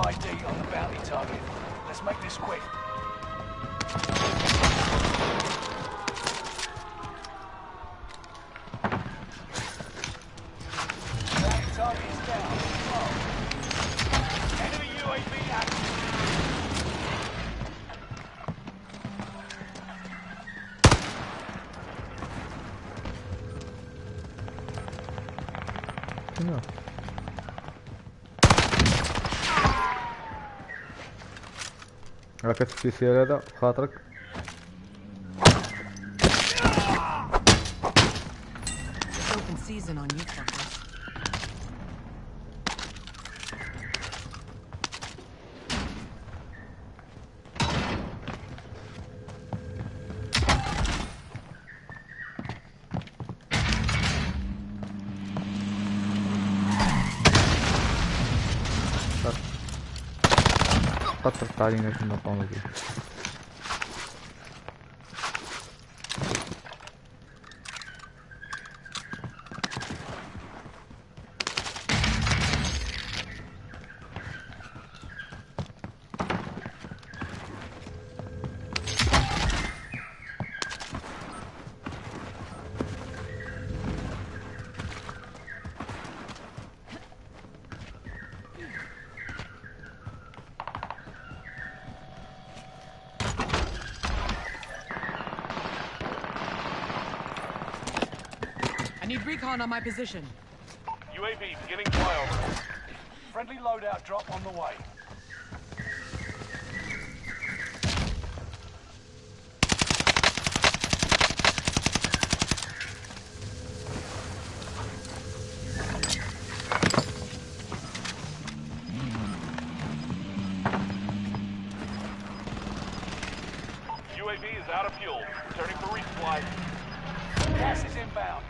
ID on the bounty target. Let's make this quick. حركات السيسير هذا بخاطرك season on you. para tratar ainda que não estão aqui. Recon on my position. UAV beginning flyover. Friendly loadout drop on the way. UAV is out of fuel. Returning for resupply. Gas is inbound.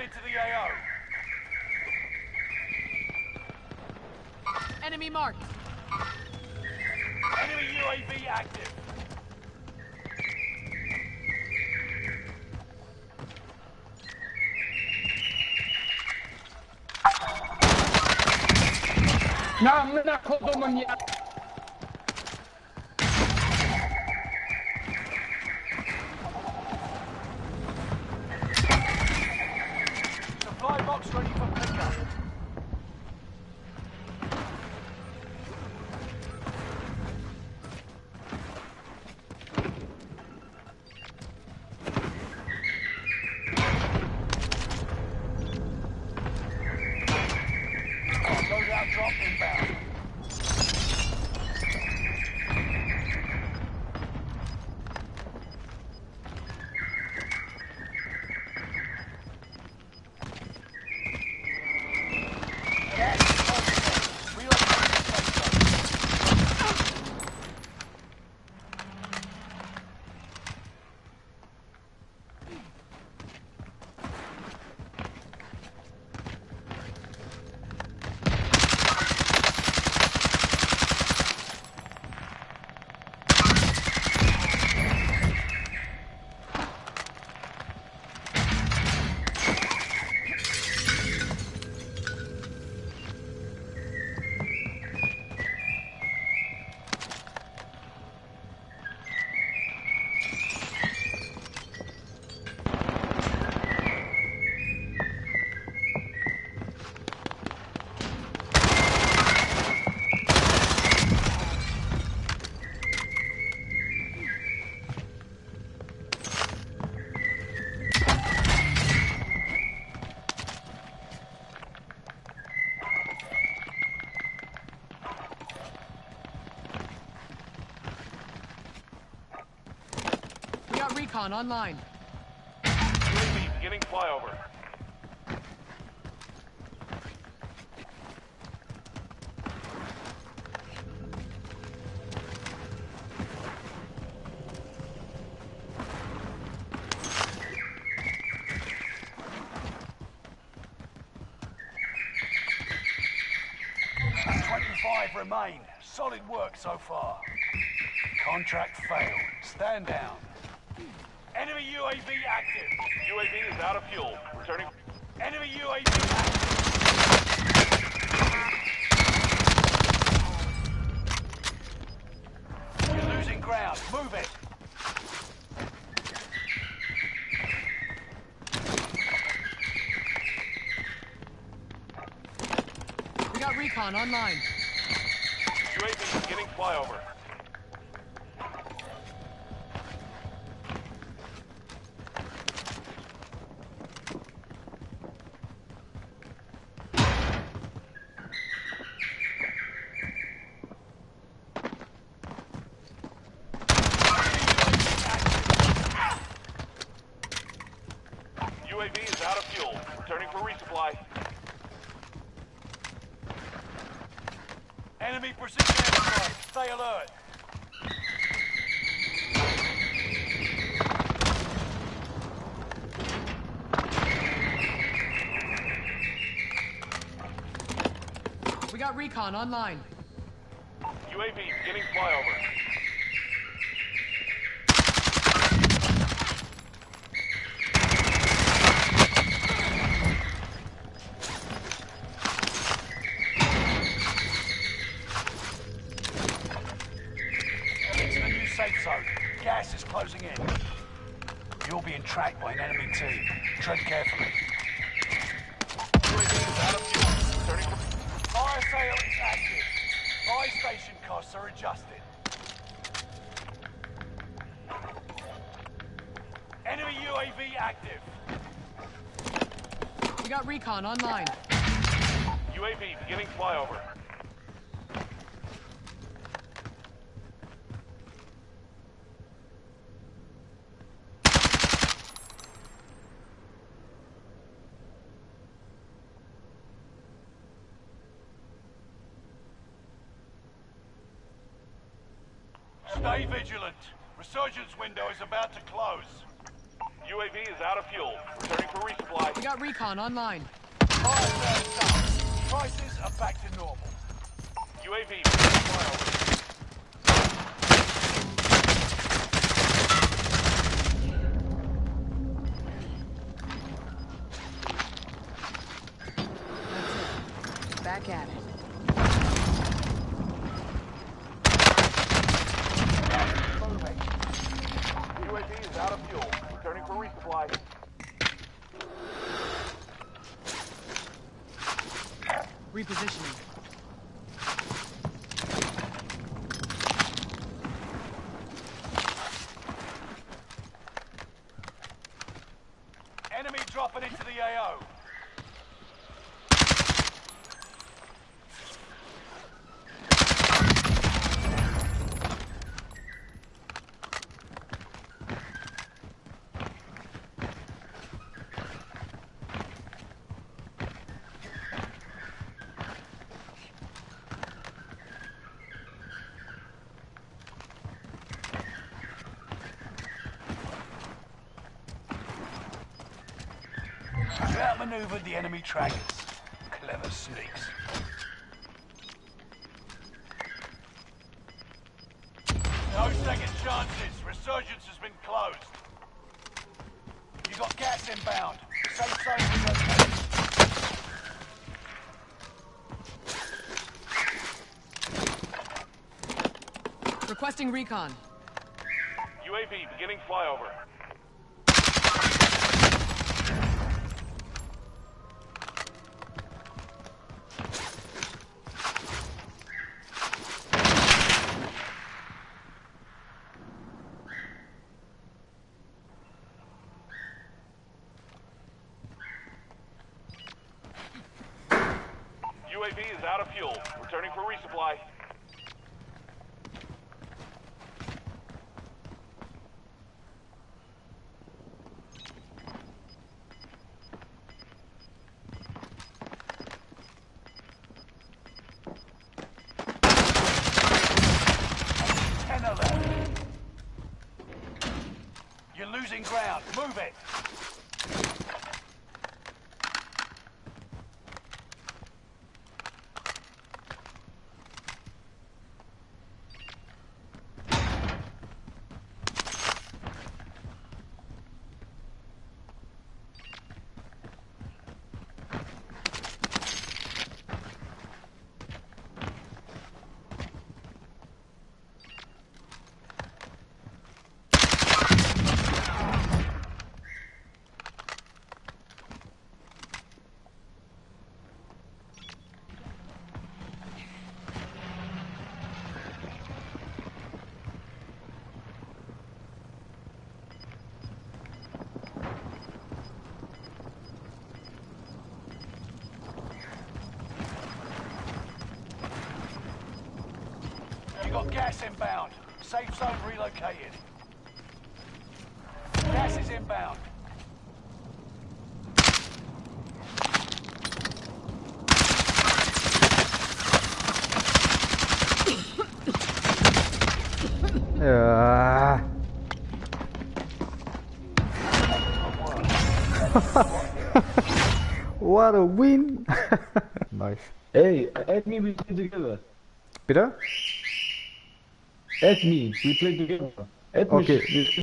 Reported to the AO. Enemy marked. Enemy UAV active. Нам на ходу маньяк! recon online. UAV beginning flyover. remain. Solid work so far. Contract failed. Stand down. Enemy UAV active. UAV is out of fuel. Returning. Enemy UAV active. You're losing ground. Move it. We got recon online. UAV beginning flyover. UAV is out of fuel. Returning for resupply. Enemy precision airstrike. Stay alert. We got recon online. UAV beginning flyover. Into the new safe zone. Gas is closing in. You're being tracked by an enemy team. Tread carefully. UAV is out of fuel. Returning for Fire sale is active. Buy station costs are adjusted. Enemy UAV active. We got recon online. UAV beginning flyover. Stay vigilant. Resurgence window is about to close. UAV is out of fuel. Returning for resupply. We got recon online. Fire sale done. Prices are back to normal. UAV beginning flyover. That's it. Back at it. Out of fuel. Returning for resupply. Repositioning. Enemy dropping into the AO. You outmaneuvered the enemy trackers. Clever sneaks. No second chances. Resurgence has been closed. You got gas inbound. Safe zone relocated. Requesting recon. UAV beginning flyover. Out of fuel. Returning for resupply. You're losing ground. Move it. Gas inbound. Safe zone relocated. Gas is inbound. Ya. what a win! nice. Hey, add me, we play together. Peter? Add me, we play together. Add me. Okay.